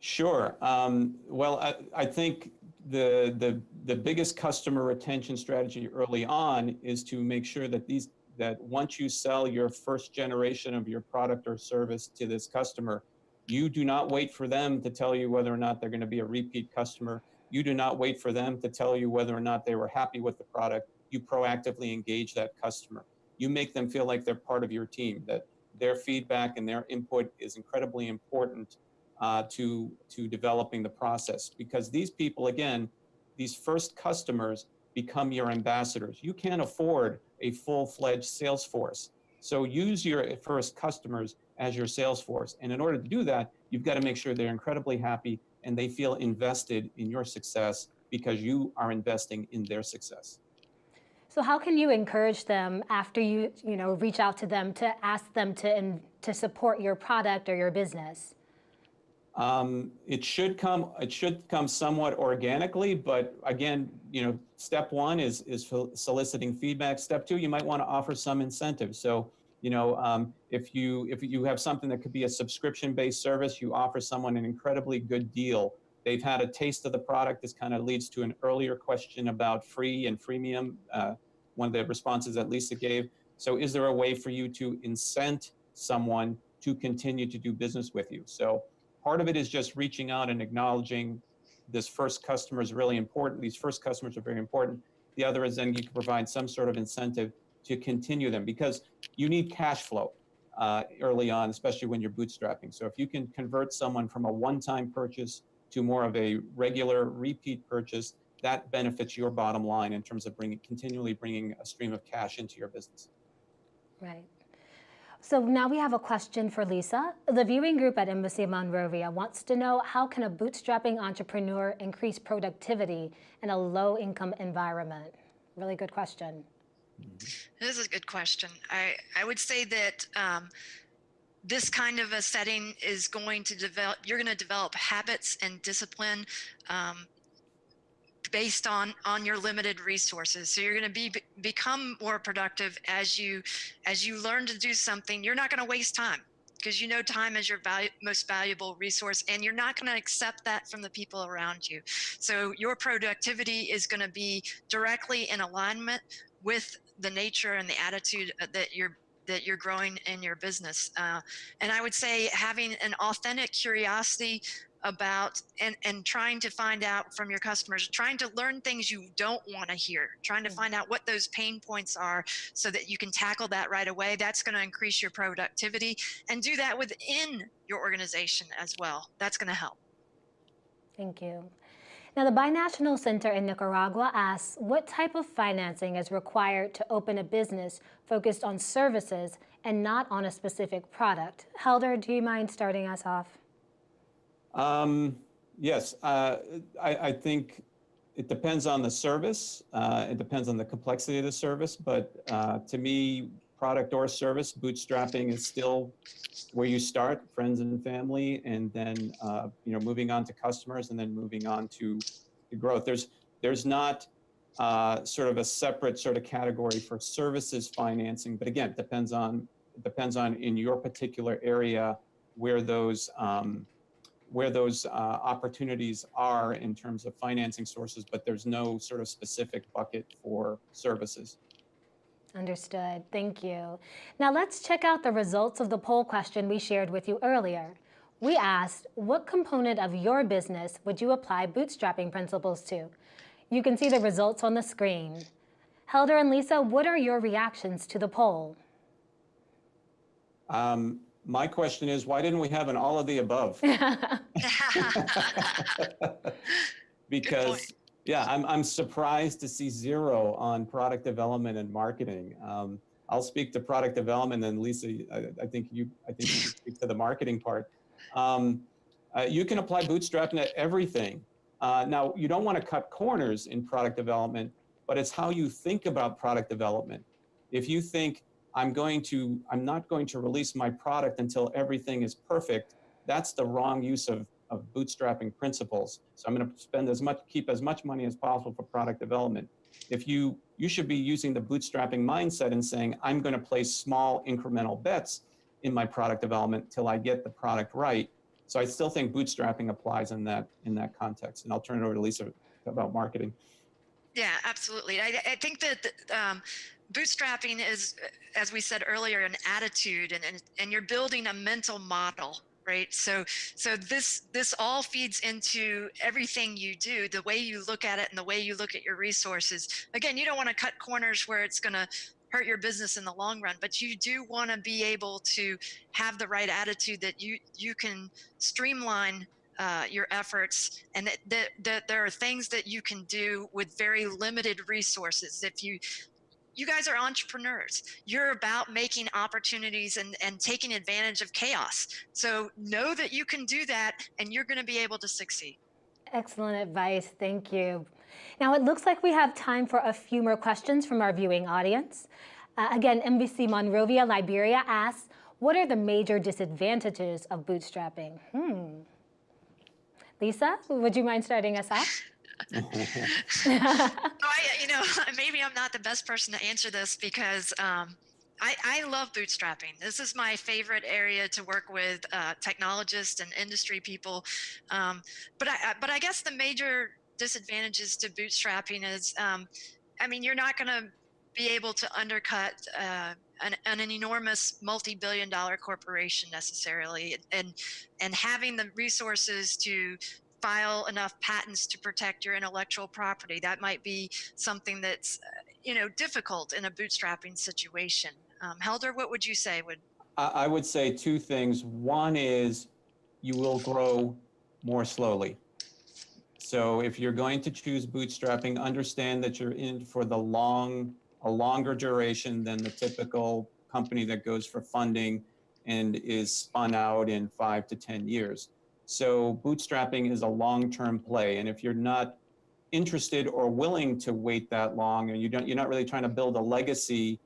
Sure. Um, well, I, I think the, the, the biggest customer retention strategy early on is to make sure that these that once you sell your first generation of your product or service to this customer, you do not wait for them to tell you whether or not they're going to be a repeat customer. You do not wait for them to tell you whether or not they were happy with the product. You proactively engage that customer. You make them feel like they're part of your team, that their feedback and their input is incredibly important uh, to, to developing the process. Because these people, again, these first customers become your ambassadors. You can't afford a full-fledged sales force. So use your first customers as your sales force. And in order to do that, you've got to make sure they're incredibly happy and they feel invested in your success because you are investing in their success. So how can you encourage them after you, you know, reach out to them to ask them to, to support your product or your business? Um, it should come, it should come somewhat organically, but again, you know, step one is, is soliciting feedback. Step two, you might want to offer some incentive. So, you know, um, if you, if you have something that could be a subscription-based service, you offer someone an incredibly good deal. They've had a taste of the product. This kind of leads to an earlier question about free and freemium, uh, one of the responses that Lisa gave. So is there a way for you to incent someone to continue to do business with you? So Part of it is just reaching out and acknowledging this first customer is really important. These first customers are very important. The other is then you can provide some sort of incentive to continue them because you need cash flow uh, early on, especially when you're bootstrapping. So if you can convert someone from a one-time purchase to more of a regular repeat purchase, that benefits your bottom line in terms of bringing continually bringing a stream of cash into your business. Right. So now we have a question for Lisa. The viewing group at Embassy Monrovia wants to know how can a bootstrapping entrepreneur increase productivity in a low income environment? Really good question. This is a good question. I, I would say that um, this kind of a setting is going to develop, you're going to develop habits and discipline um, based on on your limited resources. So you're going to be become more productive as you as you learn to do something. You're not going to waste time because you know time is your most valuable resource and you're not going to accept that from the people around you. So your productivity is going to be directly in alignment with the nature and the attitude that you're that you're growing in your business. Uh, and i would say having an authentic curiosity about and and trying to find out from your customers trying to learn things you don't want to hear trying to find out what those pain points are so that you can tackle that right away that's going to increase your productivity and do that within your organization as well that's going to help Thank you. Now, the Binational Center in Nicaragua asks what type of financing is required to open a business focused on services and not on a specific product. Helder, do you mind starting us off? Um, yes, uh, I, I think it depends on the service. Uh, it depends on the complexity of the service, but uh, to me, product or service, bootstrapping is still where you start, friends and family, and then uh, you know moving on to customers, and then moving on to, growth. There's there's not uh, sort of a separate sort of category for services financing, but again, it depends on depends on in your particular area where those um, where those uh, opportunities are in terms of financing sources, but there's no sort of specific bucket for services. Understood. Thank you. Now let's check out the results of the poll question we shared with you earlier. We asked, what component of your business would you apply bootstrapping principles to? You can see the results on the screen. Helder and Lisa, what are your reactions to the poll? Um, my question is, why didn't we have an all of the above? because yeah, I'm, I'm surprised to see zero on product development and marketing. Um, I'll speak to product development and Lisa, I, I think you, I think you can speak to the marketing part. Um, uh, you can apply bootstrapping to everything. Uh, now, you don't want to cut corners in product development, but it's how you think about product development. If you think I'm going to, I'm not going to release my product until everything is perfect, that's the wrong use of, of bootstrapping principles. So I'm going to spend as much, keep as much money as possible for product development. If you, you should be using the bootstrapping mindset and saying, I'm going to place small incremental bets in my product development till I get the product right. So I still think bootstrapping applies in that, in that context. And I'll turn it over to Lisa about marketing. Yeah, absolutely. I, I think that um, bootstrapping is, as we said earlier, an attitude, and, and and you're building a mental model, right? So so this this all feeds into everything you do, the way you look at it, and the way you look at your resources. Again, you don't want to cut corners where it's going to hurt your business in the long run but you do want to be able to have the right attitude that you you can streamline uh, your efforts and that, that, that there are things that you can do with very limited resources if you you guys are entrepreneurs you're about making opportunities and and taking advantage of chaos so know that you can do that and you're going to be able to succeed Excellent advice. Thank you. Now, it looks like we have time for a few more questions from our viewing audience. Uh, again, Embassy Monrovia, Liberia asks, what are the major disadvantages of bootstrapping? Hmm. Lisa, would you mind starting us off? I, you know, maybe I'm not the best person to answer this because um, I, I, love bootstrapping. This is my favorite area to work with uh, technologists and industry people. Um, but I, but I guess the major disadvantages to bootstrapping is, um, I mean, you're not going to be able to undercut uh, an, an, enormous multi-billion dollar corporation necessarily and and having the resources to file enough patents to protect your intellectual property. That might be something that's uh, you know difficult in a bootstrapping situation. Um, helder what would you say would i would say two things. One is you will grow more slowly. So if you're going to choose bootstrapping understand that you're in for the long a longer duration than the typical company that goes for funding and is spun out in five to 10 years. So bootstrapping is a long-term play. And if you're not interested or willing to wait that long and you don't, you're not really trying to build a legacy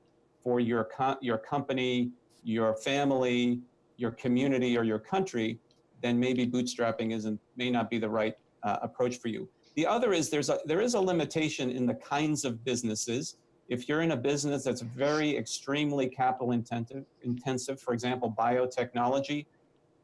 for your, co your company, your family, your community or your country, then maybe bootstrapping isn't may not be the right uh, approach for you. The other is there's a there is a limitation in the kinds of businesses. If you're in a business that's very extremely capital intensive, intensive, for example, biotechnology,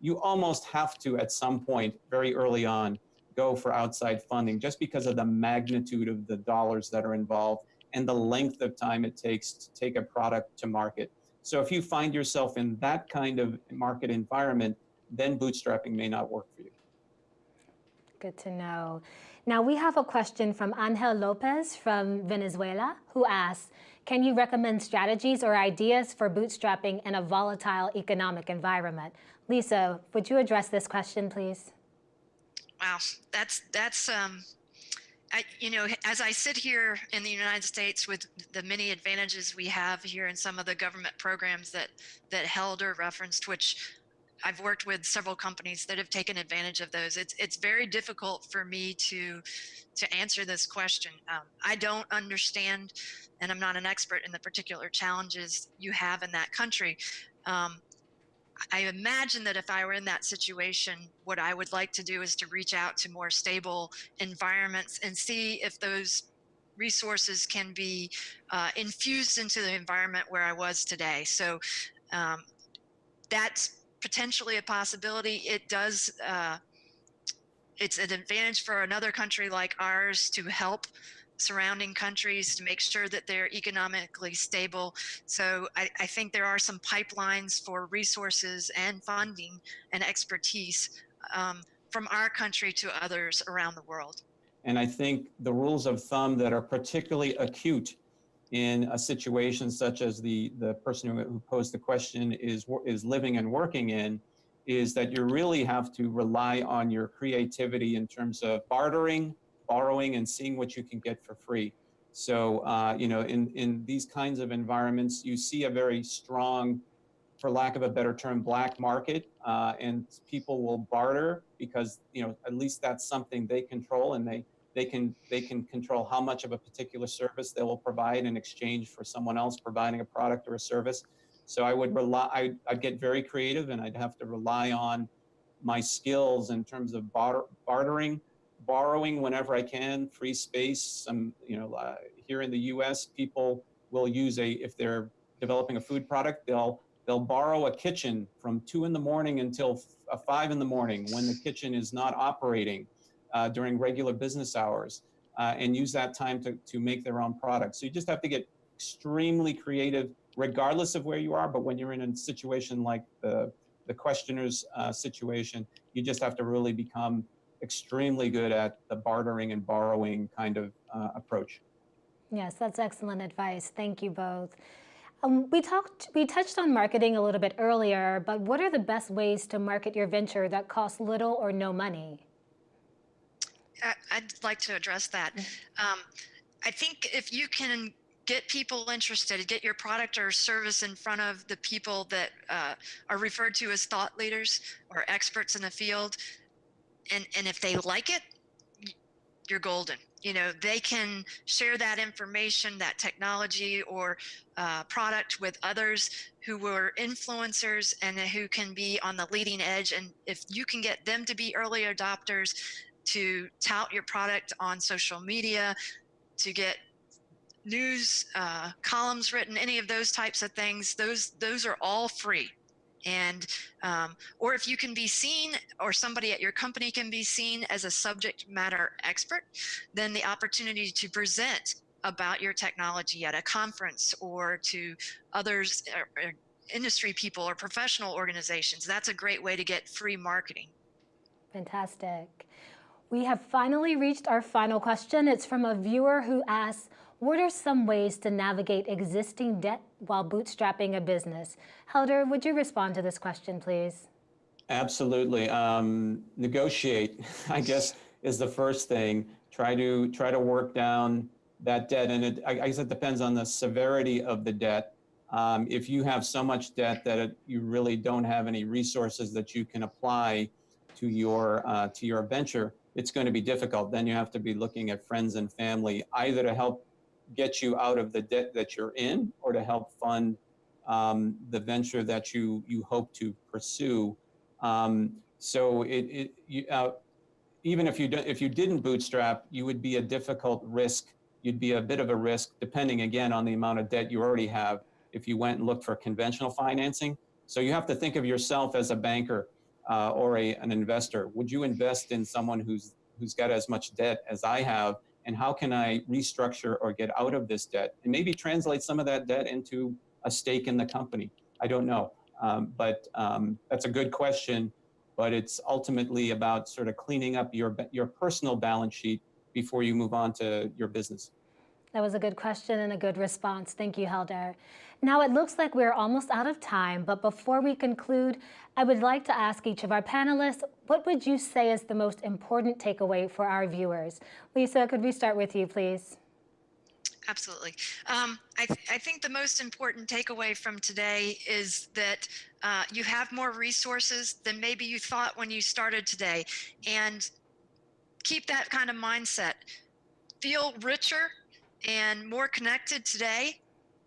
you almost have to at some point very early on go for outside funding just because of the magnitude of the dollars that are involved and the length of time it takes to take a product to market. So if you find yourself in that kind of market environment, then bootstrapping may not work for you. Good to know. Now we have a question from Angel Lopez from Venezuela who asks, can you recommend strategies or ideas for bootstrapping in a volatile economic environment? Lisa, would you address this question, please? Wow, that's that's um, I, you know, as I sit here in the United States with the many advantages we have here in some of the government programs that that Helder referenced, which I've worked with several companies that have taken advantage of those. It's it's very difficult for me to to answer this question. Um, I don't understand, and I'm not an expert in the particular challenges you have in that country. Um, I imagine that if I were in that situation, what I would like to do is to reach out to more stable environments and see if those resources can be uh, infused into the environment where I was today. So um, that's potentially a possibility. It does, uh, it's an advantage for another country like ours to help surrounding countries to make sure that they're economically stable. So I, I, think there are some pipelines for resources and funding and expertise um, from our country to others around the world. And I think the rules of thumb that are particularly acute in a situation such as the, the person who, who posed the question is, is living and working in is that you really have to rely on your creativity in terms of bartering, borrowing and seeing what you can get for free. So, uh, you know, in, in these kinds of environments, you see a very strong, for lack of a better term, black market, uh, and people will barter because, you know, at least that's something they control and they, they can, they can control how much of a particular service they will provide in exchange for someone else providing a product or a service. So I would rely, I, I'd get very creative and I'd have to rely on my skills in terms of barter, bartering, borrowing whenever I can, free space. Um, you know, uh, here in the U.S., people will use a if they're developing a food product, they'll they'll borrow a kitchen from two in the morning until uh, five in the morning when the kitchen is not operating uh, during regular business hours, uh, and use that time to to make their own products. So you just have to get extremely creative, regardless of where you are. But when you're in a situation like the the questioner's uh, situation, you just have to really become extremely good at the bartering and borrowing kind of uh, approach. Yes, that's excellent advice. Thank you both. Um, we talked, we touched on marketing a little bit earlier, but what are the best ways to market your venture that costs little or no money? I'd like to address that. Um, I think if you can get people interested, get your product or service in front of the people that uh, are referred to as thought leaders or experts in the field, and and if they like it you're golden. You know they can share that information that technology or uh, product with others who were influencers and who can be on the leading edge. And if you can get them to be early adopters to tout your product on social media to get news uh, columns written any of those types of things. Those those are all free. And um, or if you can be seen or somebody at your company can be seen as a subject matter expert then the opportunity to present about your technology at a conference or to others or, or industry people or professional organizations that's a great way to get free marketing. Fantastic we have finally reached our final question it's from a viewer who asks what are some ways to navigate existing debt while bootstrapping a business? Helder, would you respond to this question, please? Absolutely. Um, negotiate, I guess, is the first thing. Try to try to work down that debt, and it, I guess it depends on the severity of the debt. Um, if you have so much debt that it, you really don't have any resources that you can apply to your uh, to your venture, it's going to be difficult. Then you have to be looking at friends and family either to help get you out of the debt that you're in or to help fund um, the venture that you you hope to pursue. Um, so it, it you, uh, even if you do, if you didn't bootstrap, you would be a difficult risk. You'd be a bit of a risk, depending again on the amount of debt you already have. If you went and looked for conventional financing, so you have to think of yourself as a banker uh, or a, an investor. Would you invest in someone who's who's got as much debt as I have? And how can I restructure or get out of this debt and maybe translate some of that debt into a stake in the company? I don't know. Um, but um, that's a good question. But it's ultimately about sort of cleaning up your, your personal balance sheet before you move on to your business. That was a good question and a good response. Thank you, Helder. Now it looks like we're almost out of time, but before we conclude, I would like to ask each of our panelists, what would you say is the most important takeaway for our viewers? Lisa, could we start with you, please? Absolutely. Um, I, th I, think the most important takeaway from today is that uh, you have more resources than maybe you thought when you started today. And keep that kind of mindset. Feel richer and more connected today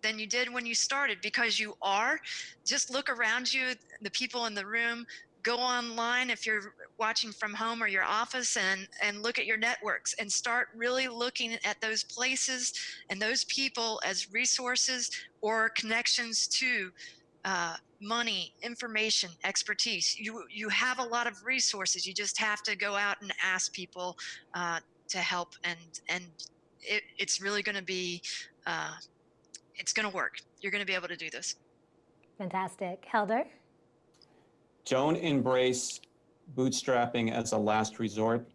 than you did when you started because you are. Just look around you, the people in the room, go online if you're watching from home or your office and, and look at your networks and start really looking at those places and those people as resources or connections to uh, money, information, expertise. You, you have a lot of resources. You just have to go out and ask people uh, to help and, and it, it's really going to be, uh, it's going to work. You're going to be able to do this. Fantastic. Helder? Don't embrace bootstrapping as a last resort.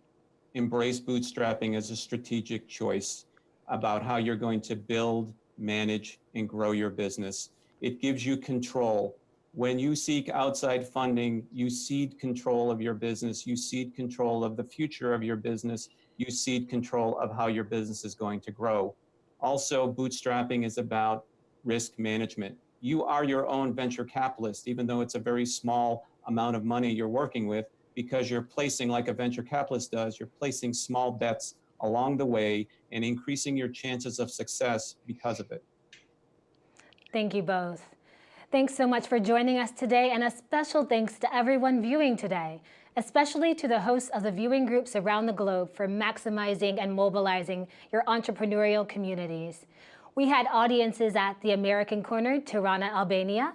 Embrace bootstrapping as a strategic choice about how you're going to build, manage, and grow your business. It gives you control. When you seek outside funding, you cede control of your business, you cede control of the future of your business, you cede control of how your business is going to grow. Also, bootstrapping is about risk management. You are your own venture capitalist, even though it's a very small amount of money you're working with, because you're placing, like a venture capitalist does, you're placing small bets along the way and increasing your chances of success because of it. Thank you both. Thanks so much for joining us today and a special thanks to everyone viewing today especially to the hosts of the viewing groups around the globe for maximizing and mobilizing your entrepreneurial communities. We had audiences at the American Corner, Tirana, Albania,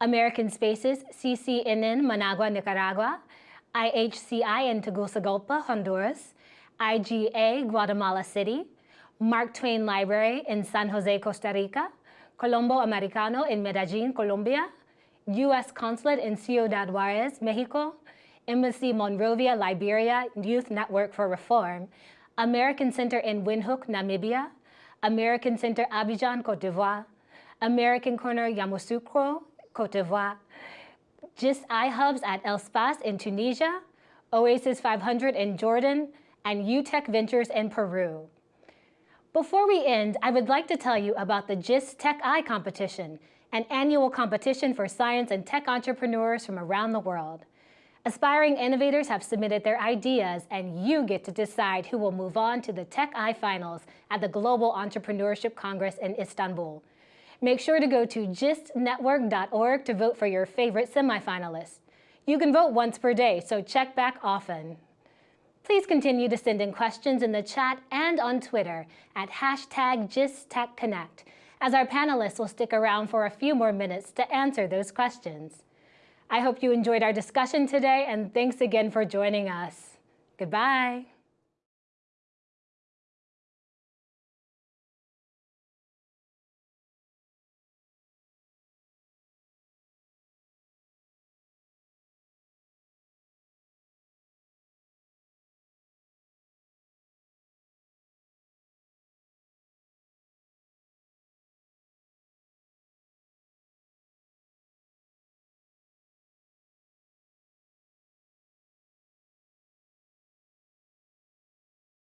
American Spaces, CCNN, Managua, Nicaragua, IHCI in Tegucigalpa, Honduras, IGA, Guatemala City, Mark Twain Library in San Jose, Costa Rica, Colombo Americano in Medellin, Colombia, U.S. Consulate in Ciudad Juarez, Mexico, Embassy Monrovia, Liberia Youth Network for Reform, American Center in Windhoek, Namibia, American Center Abidjan, Cote d'Ivoire, American Corner Yamoussoukro, Cote d'Ivoire, GIST iHubs at El Spas in Tunisia, Oasis 500 in Jordan, and UTech Ventures in Peru. Before we end, I would like to tell you about the GIST Tech-I competition, an annual competition for science and tech entrepreneurs from around the world. Aspiring innovators have submitted their ideas and you get to decide who will move on to the Tech-I Finals at the Global Entrepreneurship Congress in Istanbul. Make sure to go to gistnetwork.org to vote for your favorite semifinalists. You can vote once per day, so check back often. Please continue to send in questions in the chat and on Twitter at hashtag GistTechConnect, as our panelists will stick around for a few more minutes to answer those questions. I hope you enjoyed our discussion today and thanks again for joining us. Goodbye.